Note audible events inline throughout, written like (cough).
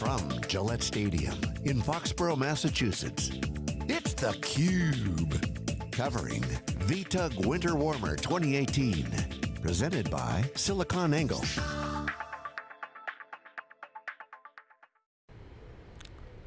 from Gillette Stadium in Foxborough, Massachusetts, it's theCUBE. Covering VTUG Winter Warmer 2018. Presented by SiliconANGLE.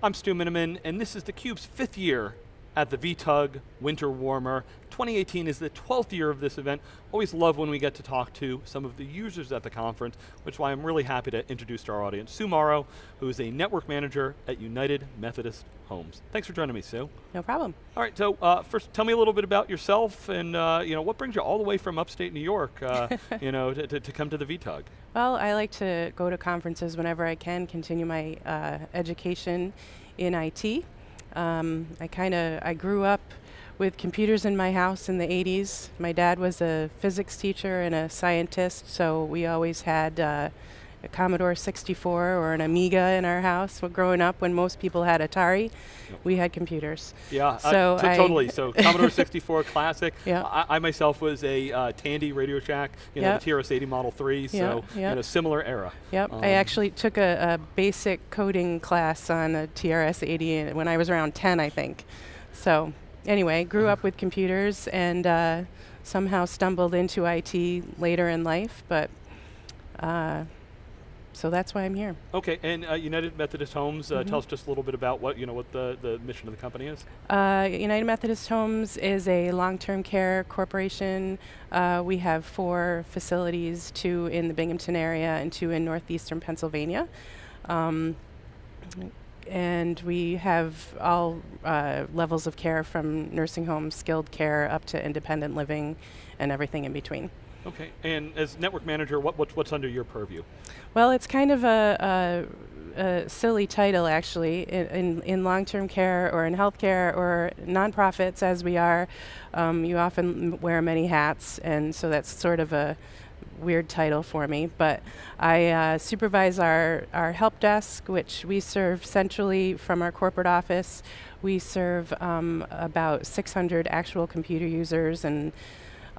I'm Stu Miniman, and this is theCUBE's fifth year at the VTUG Winter Warmer. 2018 is the 12th year of this event. Always love when we get to talk to some of the users at the conference, which is why I'm really happy to introduce to our audience Sue Morrow, who is a network manager at United Methodist Homes. Thanks for joining me, Sue. No problem. All right, so uh, first tell me a little bit about yourself and uh, you know, what brings you all the way from upstate New York uh, (laughs) you know, to, to, to, come to the VTUG? Well, I like to go to conferences whenever I can, continue my uh, education in IT. Um, I kind of, I grew up with computers in my house in the 80s. My dad was a physics teacher and a scientist, so we always had uh, a Commodore 64 or an Amiga in our house. Well, growing up, when most people had Atari, we had computers. Yeah, so uh, totally. So (laughs) Commodore 64 classic. Yeah. I, I, myself was a uh, Tandy Radio Shack, you know, the TRS-80 Model 3, so yep. Yep. you know, similar era. Yep. Um, I actually took a, a, basic coding class on a TRS-80 when I was around 10, I think. So anyway, grew up with computers and uh, somehow stumbled into IT later in life, but uh, so that's why I'm here. Okay, and uh, United Methodist Homes, uh, mm -hmm. tell us just a little bit about what you know what the, the mission of the company is. Uh, United Methodist Homes is a long-term care corporation. Uh, we have four facilities, two in the Binghamton area and two in northeastern Pennsylvania. Um, and we have all uh, levels of care from nursing homes, skilled care, up to independent living, and everything in between. Okay, and as network manager, what, what what's under your purview? Well, it's kind of a, a, a silly title actually. In, in, in long-term care or in healthcare or nonprofits as we are, um, you often wear many hats, and so that's sort of a weird title for me, but I uh, supervise our, our help desk, which we serve centrally from our corporate office. We serve um, about 600 actual computer users and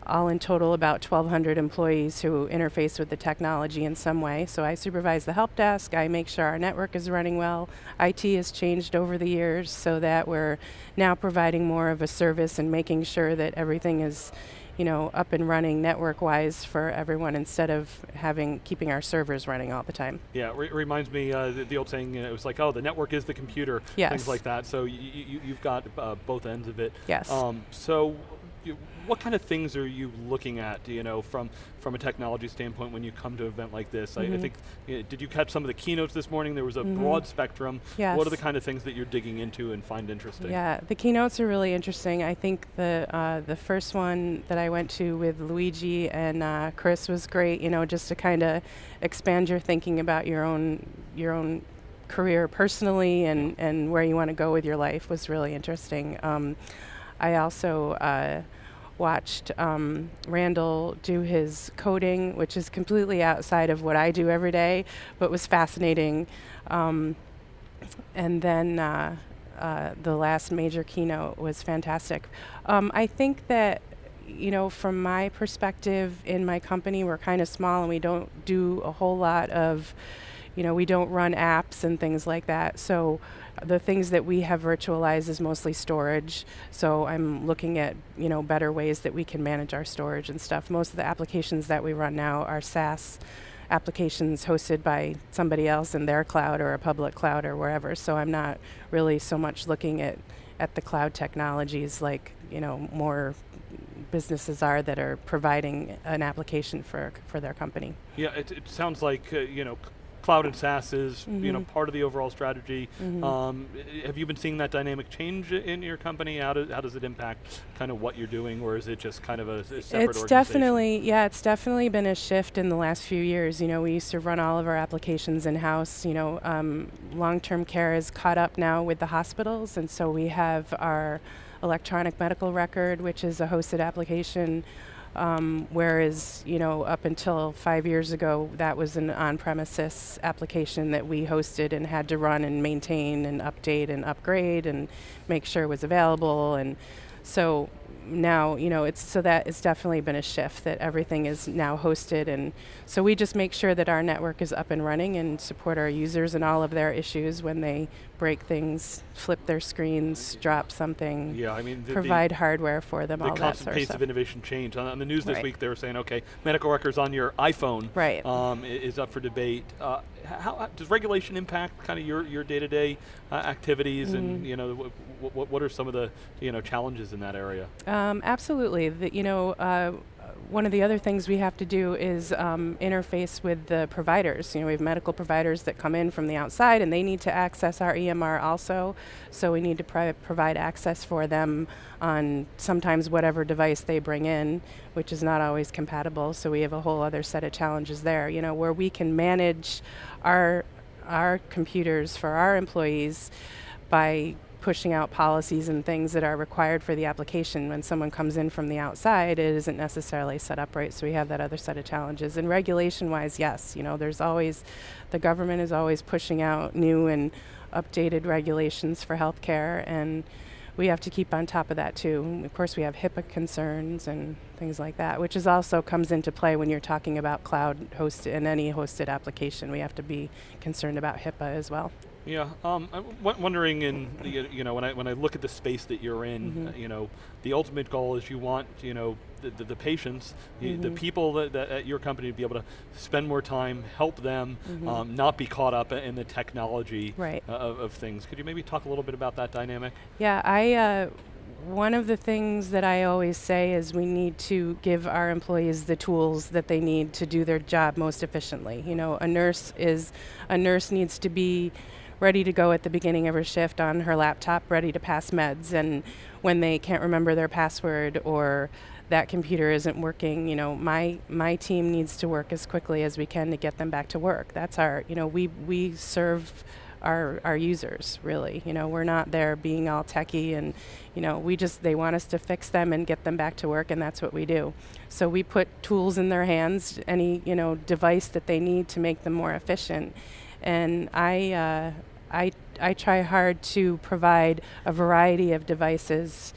all in total about 1,200 employees who interface with the technology in some way. So I supervise the help desk, I make sure our network is running well. IT has changed over the years so that we're now providing more of a service and making sure that everything is you know, up and running network-wise for everyone instead of having keeping our servers running all the time. Yeah, it re reminds me uh, the, the, old saying. You know, it was like, oh, the network is the computer. Yes. Things like that. So you, have got uh, both ends of it. Yes. Um, so you, what kind of things are you looking at, you know, from, from a technology standpoint when you come to an event like this? Mm -hmm. I, I, mm-hmm. think, you know, did you catch some of the keynotes this morning? There was a mm -hmm. broad spectrum. Yes. What are the kind of things that you're digging into and find interesting? Yeah, the keynotes are really interesting. I think the, uh, the first one that I went to with Luigi and uh, Chris was great, you know, just to kind of expand your thinking about your own, your own career personally and, and where you want to go with your life was really interesting. Um, I also uh, watched um, Randall do his coding, which is completely outside of what I do every day, but was fascinating. Um, and then uh, uh, the last major keynote was fantastic. Um, I think that you know, from my perspective in my company, we're kind of small and we don't do a whole lot of, you know, we don't run apps and things like that. So the things that we have virtualized is mostly storage. So I'm looking at you know better ways that we can manage our storage and stuff. Most of the applications that we run now are SaaS applications hosted by somebody else in their cloud or a public cloud or wherever. So I'm not really so much looking at at the cloud technologies like you know more businesses are that are providing an application for for their company. Yeah, it, it sounds like uh, you know cloud and SaaS is mm -hmm. you know mm-hmm. part of the overall strategy. Mm -hmm. um, have you been seeing that dynamic change in your company? How, do, how does it impact kind of what you're doing, or is it just kind of a, a separate It's definitely yeah, it's definitely been a shift in the last few years. You know, we used to run all of our applications in house. You know, um, long-term care is caught up now with the hospitals, and so we have our electronic medical record, which is a hosted application um, whereas, you know, up until five years ago, that was an on-premises application that we hosted and had to run and maintain and update and upgrade and make sure it was available. And So now, you know, it's so that it's definitely been a shift that everything is now hosted, and so we just make sure that our network is up and running and support our users and all of their issues when they break things, flip their screens, drop something. Yeah, I mean, the, provide the hardware for them. The all constant that sort pace of, of innovation change. On, on, the news this right. week, they were saying, okay, medical records on your iPhone right. um, is up for debate. Uh, how, how, does regulation impact kind of your your day to day activities, mm-hmm. and you know, what, what are some of the you know challenges in that area? Um, absolutely. The, you know. Uh, one of the other things we have to do is um, interface with the providers. You know, we have medical providers that come in from the outside and they need to access our EMR also. So we need to provide access for them on sometimes whatever device they bring in, which is not always compatible. So we have a whole other set of challenges there, you know, where we can manage our our computers for our employees by pushing out policies and things that are required for the application. When someone comes in from the outside, it isn't necessarily set up right, so we have that other set of challenges. And regulation-wise, yes, you know, there's always, the government is always pushing out new and updated regulations for healthcare, and we have to keep on top of that too. Of course, we have HIPAA concerns and things like that, which is also comes into play when you're talking about cloud hosted and any hosted application. We have to be concerned about HIPAA as well. Yeah, um, I'm w- wondering in the, you know when I when I look at the space that you're in, mm-hmm. uh, you know, the ultimate goal is you want you know the, the, the patients, mm-hmm. the, people that, that, at your company to be able to spend more time, help them, mm-hmm. um, not be caught up in the technology right. uh, of, of, things. Could you maybe talk a little bit about that dynamic? Yeah, I. Uh, one of the things that I always say is we need to give our employees the tools that they need to do their job most efficiently. You know, a nurse is a nurse needs to be ready to go at the beginning of her shift on her laptop, ready to pass meds. And when they can't remember their password or that computer isn't working, you know, my my team needs to work as quickly as we can to get them back to work. That's our, you know, we we serve our our users really. You know, we're not there being all techie and, you know, we just they want us to fix them and get them back to work, and that's what we do. So we put tools in their hands, any you know device that they need to make them more efficient and I, uh, I, I try hard to provide a variety of devices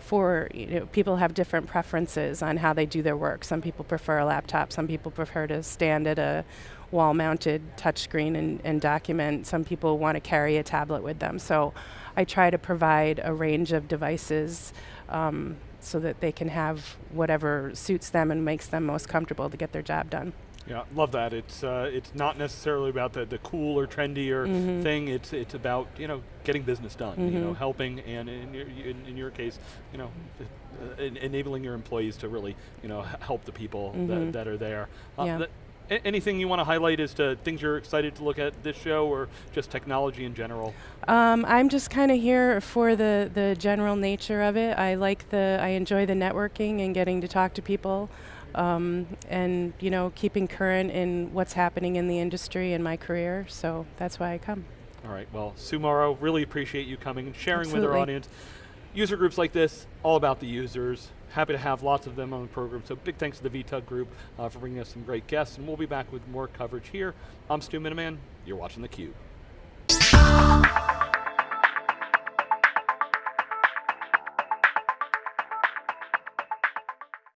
for you know, people have different preferences on how they do their work. Some people prefer a laptop. Some people prefer to stand at a wall-mounted touchscreen and, and document. Some people want to carry a tablet with them. So I try to provide a range of devices um, so that they can have whatever suits them and makes them most comfortable to get their job done. Yeah, love that. It's uh, it's not necessarily about the, the cool or trendy or mm-hmm. thing. It's it's about you know getting business done. Mm-hmm. You know, mm-hmm. helping and in your in, in your case, you know, uh, enabling your employees to really you know help the people mm-hmm. that, that are there. Uh, yeah. anything you want to highlight as to things you're excited to look at this show or just technology in general? Um, I'm just kind of here for the, the general nature of it. I like the, I enjoy the networking and getting to talk to people um, and you know keeping current in what's happening in the industry and my career. So that's why I come. All right. Well, Sue Morrow, really appreciate you coming and sharing Absolutely. with our audience. User groups like this, all about the users. Happy to have lots of them on the program. So big thanks to the VTUG group uh, for bringing us some great guests, and we'll be back with more coverage here. I'm Stu Miniman. You're watching theCUBE.